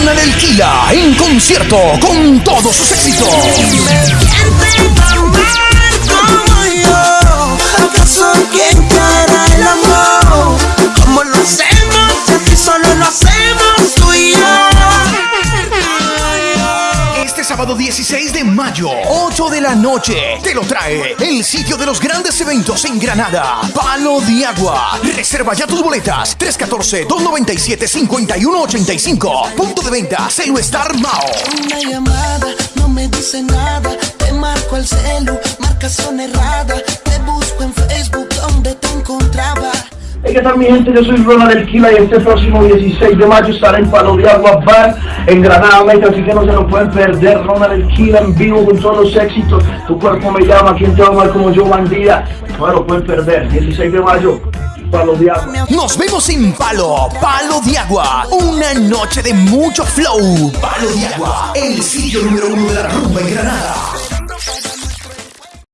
Ronald El Kila en concierto con todos sus éxitos. Sábado 16 de mayo, 8 de la noche, te lo trae el sitio de los grandes eventos en Granada, Palo de Agua. Reserva ya tus boletas, 314-297-5185. Punto de venta, Celu Star Mao. Una llamada no me dice nada. Te marco el celu, marcación errada. Te ¿qué tal mi gente? Yo soy Ronald El Kila y este próximo 16 de mayo estaré en Palo de Agua Bar en Granada, México, así que no se lo pueden perder. Ronald El Kila en vivo con todos los éxitos. Tu cuerpo me llama, ¿quién te va a amar como yo, bandida? No se lo pueden perder. 16 de mayo, Palo de Agua. Nos vemos en Palo, Palo de Agua. Una noche de mucho flow. Palo de Agua, el sitio número uno de la rumba en Granada.